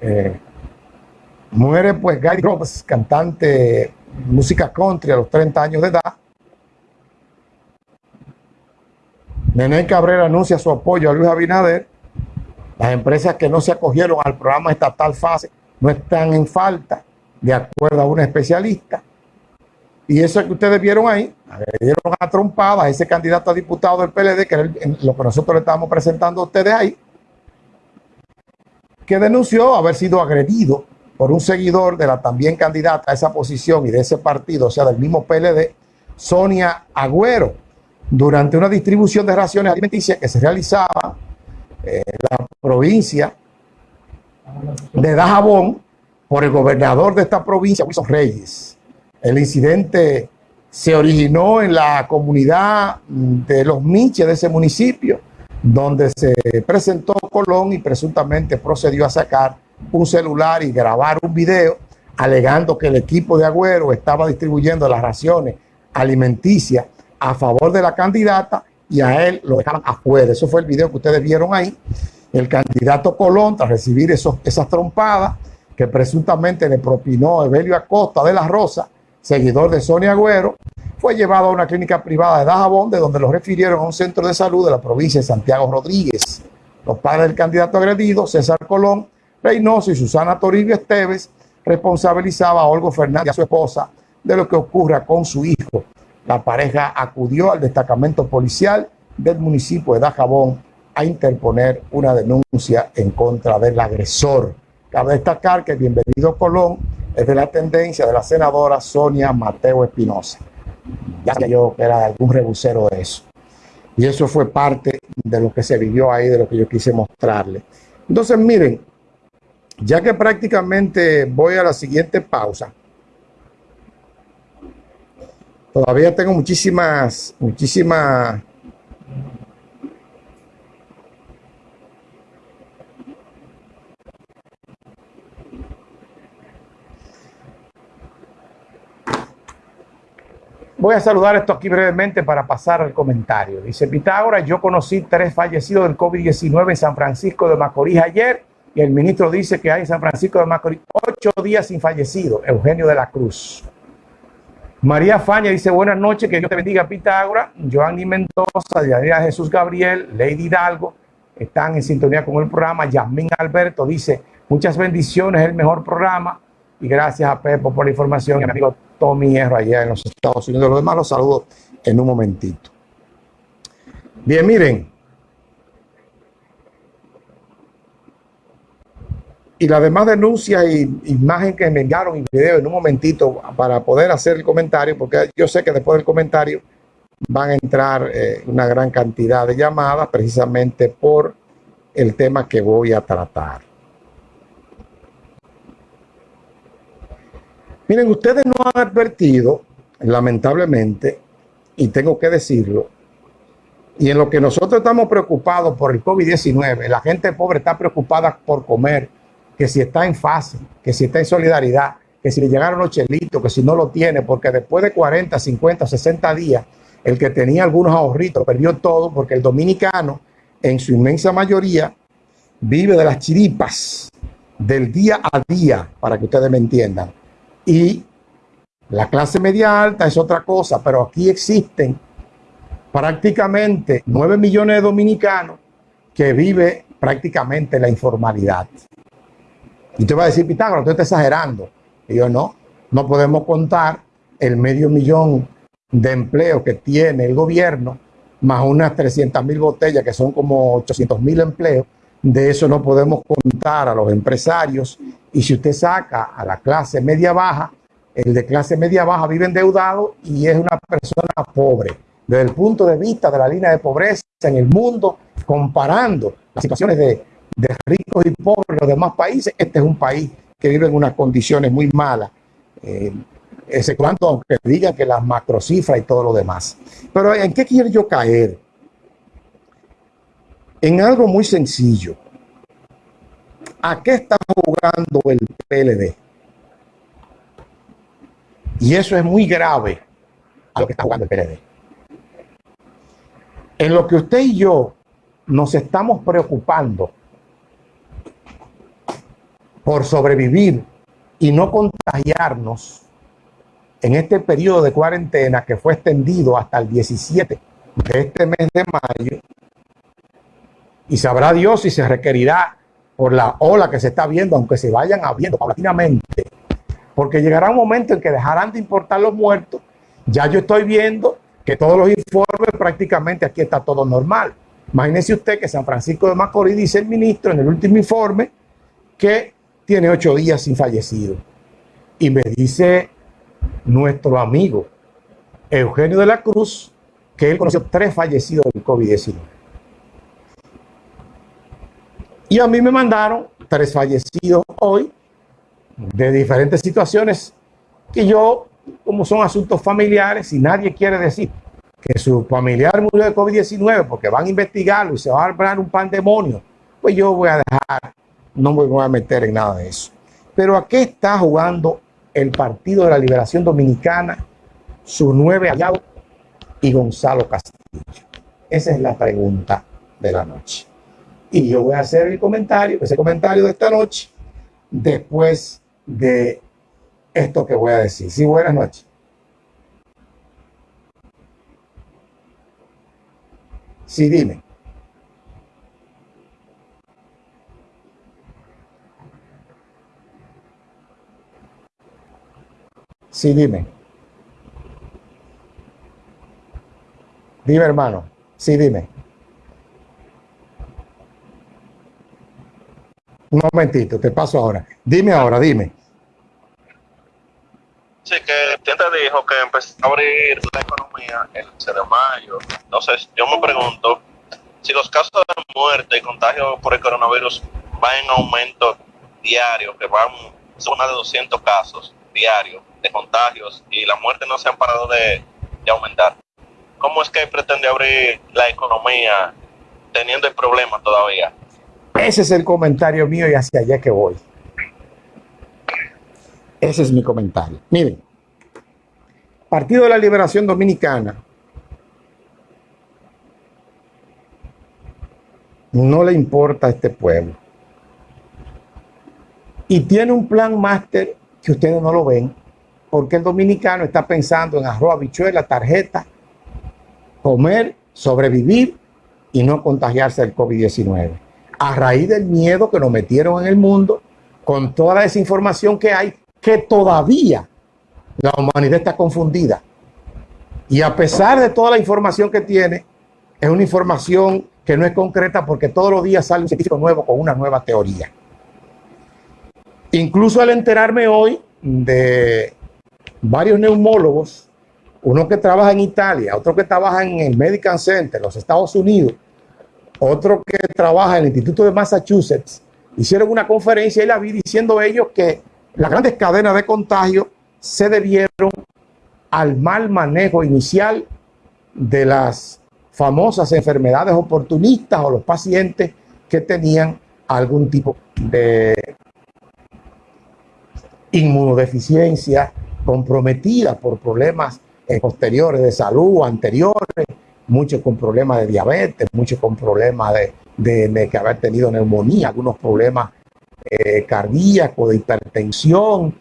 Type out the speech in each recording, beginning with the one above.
Eh, muere pues Guy Groves, cantante música country a los 30 años de edad. Nene Cabrera anuncia su apoyo a Luis Abinader. Las empresas que no se acogieron al programa estatal FASE no están en falta, de acuerdo a una especialista. Y eso que ustedes vieron ahí, dieron a trompada a ese candidato a diputado del PLD, que es lo que nosotros le estamos presentando a ustedes ahí, que denunció haber sido agredido por un seguidor de la también candidata a esa posición y de ese partido, o sea, del mismo PLD, Sonia Agüero, durante una distribución de raciones alimenticias que se realizaba en la provincia de Dajabón por el gobernador de esta provincia, Wilson Reyes. El incidente se originó en la comunidad de Los Miches de ese municipio, donde se presentó Colón y presuntamente procedió a sacar un celular y grabar un video alegando que el equipo de Agüero estaba distribuyendo las raciones alimenticias a favor de la candidata y a él lo dejaban afuera. Eso fue el video que ustedes vieron ahí. El candidato Colón, tras recibir esas trompadas que presuntamente le propinó Evelio Acosta de la Rosa, seguidor de Sonia Agüero, fue llevado a una clínica privada de Dajabón, de donde lo refirieron a un centro de salud de la provincia de Santiago Rodríguez. Los padres del candidato agredido, César Colón, Reynoso y Susana Toribio Esteves, responsabilizaba a Olgo Fernández y a su esposa de lo que ocurra con su hijo. La pareja acudió al destacamento policial del municipio de Dajabón a interponer una denuncia en contra del agresor. Cabe destacar que el bienvenido Colón es de la tendencia de la senadora Sonia Mateo Espinosa. Ya que yo era algún rebusero de eso. Y eso fue parte de lo que se vivió ahí, de lo que yo quise mostrarle. Entonces, miren, ya que prácticamente voy a la siguiente pausa, todavía tengo muchísimas, muchísimas Voy a saludar esto aquí brevemente para pasar al comentario. Dice Pitágoras, yo conocí tres fallecidos del COVID-19 en San Francisco de Macorís ayer y el ministro dice que hay en San Francisco de Macorís ocho días sin fallecido. Eugenio de la Cruz. María Faña dice, buenas noches, que Dios te bendiga Pitágoras. Joanny Mendoza, Diana Jesús Gabriel, Lady Hidalgo, están en sintonía con el programa. Yasmín Alberto dice, muchas bendiciones, el mejor programa. Y gracias a Pepo por la información. Y mi amigo Tommy Hierro allá en los Estados Unidos. Los demás los saludo en un momentito. Bien, miren. Y la demás denuncia y imagen que me enviaron y video en un momentito para poder hacer el comentario, porque yo sé que después del comentario van a entrar eh, una gran cantidad de llamadas precisamente por el tema que voy a tratar. Miren, ustedes no han advertido, lamentablemente, y tengo que decirlo, y en lo que nosotros estamos preocupados por el COVID-19, la gente pobre está preocupada por comer, que si está en fase, que si está en solidaridad, que si le llegaron los chelitos, que si no lo tiene, porque después de 40, 50, 60 días, el que tenía algunos ahorritos perdió todo, porque el dominicano, en su inmensa mayoría, vive de las chiripas del día a día, para que ustedes me entiendan. Y la clase media alta es otra cosa, pero aquí existen prácticamente 9 millones de dominicanos que viven prácticamente la informalidad. Y usted va a decir, Pitágoras, usted está exagerando. Y yo no, no podemos contar el medio millón de empleos que tiene el gobierno, más unas 300 mil botellas, que son como 800 mil empleos. De eso no podemos contar a los empresarios y si usted saca a la clase media baja, el de clase media baja vive endeudado y es una persona pobre. Desde el punto de vista de la línea de pobreza en el mundo, comparando las situaciones de, ricos y pobres en los demás países, este es un país que vive en unas condiciones muy malas. Eh, ese cuanto, aunque digan que las macrocifras y todo lo demás. Pero ¿en qué quiero yo caer? En algo muy sencillo. ¿A qué está jugando el PLD? Y eso es muy grave a lo que está jugando el PLD. En lo que usted y yo nos estamos preocupando por sobrevivir y no contagiarnos en este periodo de cuarentena que fue extendido hasta el 17 de este mes de mayo, y sabrá Dios si se requerirá por la ola que se está viendo, aunque se vayan abriendo paulatinamente, porque llegará un momento en que dejarán de importar los muertos. Ya yo estoy viendo que todos los informes prácticamente aquí está todo normal. Imagínese usted que San Francisco de Macorís dice el ministro en el último informe que tiene ocho días sin fallecido. Y me dice nuestro amigo Eugenio de la Cruz que él conoció tres fallecidos del COVID-19. Y a mí me mandaron tres fallecidos hoy de diferentes situaciones que yo, como son asuntos familiares, y nadie quiere decir que su familiar murió de COVID-19 porque van a investigarlo y se va a armar un pandemonio, pues yo voy a dejar, no me voy a meter en nada de eso. Pero ¿a qué está jugando el Partido de la Liberación Dominicana, sus nueve aliados y Gonzalo Castillo? Esa es la pregunta de la noche. Y yo voy a hacer el comentario, ese comentario de esta noche, después de esto que voy a decir. Sí, buenas noches. Sí, dime. Sí, dime. Dime, hermano. Sí, dime. Un momentito, te paso ahora. Dime ahora, dime. Sí, que te dijo que empezó a abrir la economía el 11 de mayo. Entonces, yo me pregunto si los casos de muerte y contagio por el coronavirus van en aumento diario, que van zona de 200 casos diarios de contagios y la muerte no se han parado de, de aumentar. ¿Cómo es que pretende abrir la economía teniendo el problema todavía? Ese es el comentario mío y hacia allá que voy. Ese es mi comentario. Miren, Partido de la Liberación Dominicana no le importa a este pueblo. Y tiene un plan máster que ustedes no lo ven, porque el dominicano está pensando en arroz, habichuela, tarjeta, comer, sobrevivir y no contagiarse del COVID-19. A raíz del miedo que nos metieron en el mundo, con toda la desinformación que hay, que todavía la humanidad está confundida. Y a pesar de toda la información que tiene, es una información que no es concreta porque todos los días sale un científico nuevo con una nueva teoría. Incluso al enterarme hoy de varios neumólogos, uno que trabaja en Italia, otro que trabaja en el Medical Center, los Estados Unidos, otro que trabaja en el Instituto de Massachusetts, hicieron una conferencia y la vi diciendo ellos que las grandes cadenas de contagio se debieron al mal manejo inicial de las famosas enfermedades oportunistas o los pacientes que tenían algún tipo de inmunodeficiencia comprometida por problemas eh, posteriores de salud anteriores, muchos con problemas de diabetes, muchos con problemas de, de, haber tenido neumonía, algunos problemas eh, cardíacos, de hipertensión,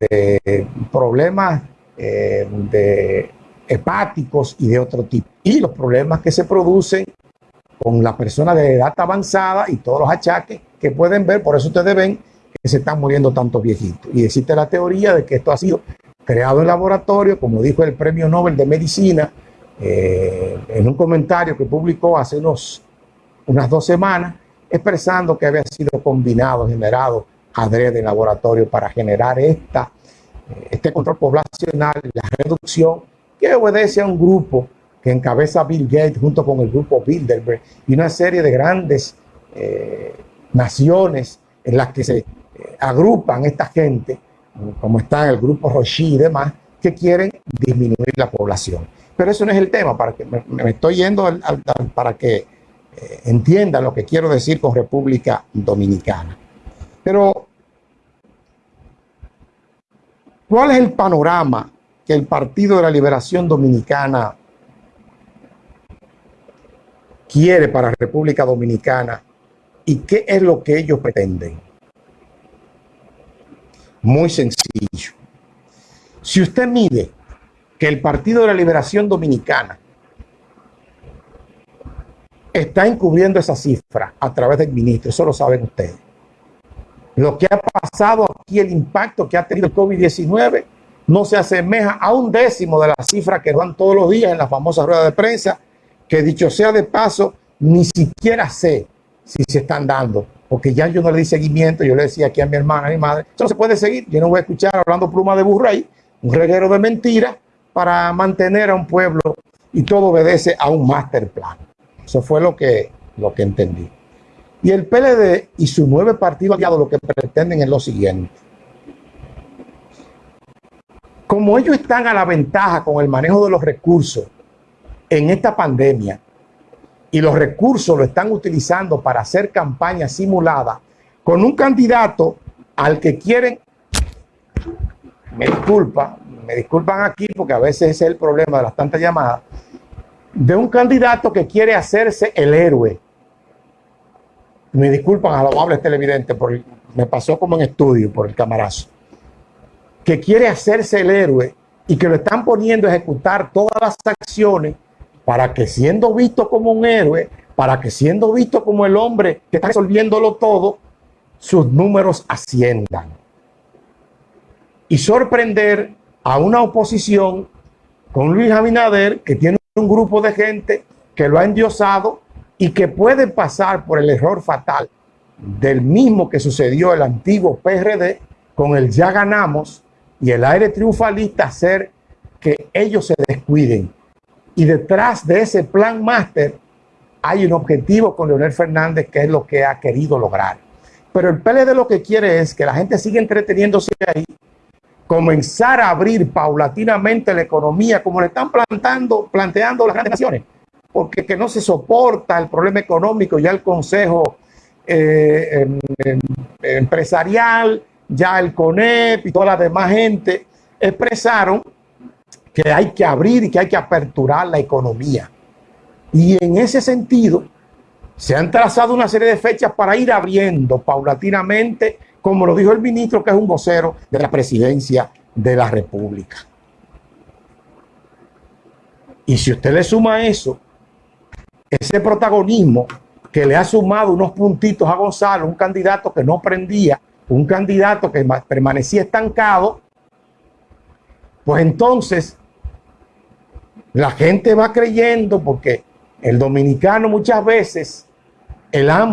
de problemas eh, de hepáticos y de otro tipo. Y los problemas que se producen con las personas de edad avanzada y todos los achaques que pueden ver, por eso ustedes ven que se están muriendo tantos viejitos. Y existe la teoría de que esto ha sido creado en laboratorio, como dijo el Premio Nobel de Medicina, eh, en un comentario que publicó hace unos, unas dos semanas, expresando que había sido combinado, generado adrede en laboratorio para generar esta, eh, este control poblacional, la reducción, que obedece a un grupo que encabeza Bill Gates junto con el grupo Bilderberg y una serie de grandes eh, naciones en las que se agrupan esta gente, como está el grupo Roshi y demás, que quieren disminuir la población. Pero eso no es el tema, para que me, estoy yendo para que entiendan lo que quiero decir con República Dominicana. Pero, ¿cuál es el panorama que el Partido de la Liberación Dominicana quiere para República Dominicana y qué es lo que ellos pretenden? Muy sencillo. Si usted mide que el Partido de la Liberación Dominicana está encubriendo esa cifra a través del ministro, eso lo saben ustedes. Lo que ha pasado aquí, el impacto que ha tenido el COVID-19, no se asemeja a un décimo de la cifra que dan todos los días en la famosa rueda de prensa, que dicho sea de paso, ni siquiera sé si se están dando, porque ya yo no le di seguimiento, yo le decía aquí a mi hermana, a mi madre, eso no se puede seguir, yo no voy a escuchar hablando pluma de burro ahí, un reguero de mentiras para mantener a un pueblo y todo obedece a un master plan. Eso fue lo que, lo que entendí. Y el PLD y su nueve partidos aliados lo que pretenden es lo siguiente. Como ellos están a la ventaja con el manejo de los recursos en esta pandemia y los recursos lo están utilizando para hacer campaña simulada con un candidato al que quieren, me disculpa, me disculpan aquí porque a veces ese es el problema de las tantas llamadas, de un candidato que quiere hacerse el héroe. Me disculpan a los amables televidentes, porque me pasó como en estudio por el camarazo. Que quiere hacerse el héroe y que lo están poniendo a ejecutar todas las acciones para que siendo visto como un héroe, para que siendo visto como el hombre que está resolviéndolo todo, sus números asciendan. Y sorprender a una oposición con Luis Abinader, que tiene un grupo de gente que lo ha endiosado y que puede pasar por el error fatal del mismo que sucedió el antiguo PRD con el ya ganamos y el aire triunfalista hacer que ellos se descuiden. Y detrás de ese plan máster hay un objetivo con Leonel Fernández que es lo que ha querido lograr. Pero el PLD lo que quiere es que la gente siga entreteniéndose ahí comenzar a abrir paulatinamente la economía como le están plantando, planteando las grandes naciones, porque que no se soporta el problema económico, ya el Consejo eh, em, em, Empresarial, ya el CONEP y toda la demás gente expresaron que hay que abrir y que hay que aperturar la economía. Y en ese sentido, se han trazado una serie de fechas para ir abriendo paulatinamente como lo dijo el ministro, que es un vocero de la presidencia de la República. Y si usted le suma eso, ese protagonismo que le ha sumado unos puntitos a Gonzalo, un candidato que no prendía, un candidato que permanecía estancado, pues entonces la gente va creyendo porque el dominicano muchas veces, el hambre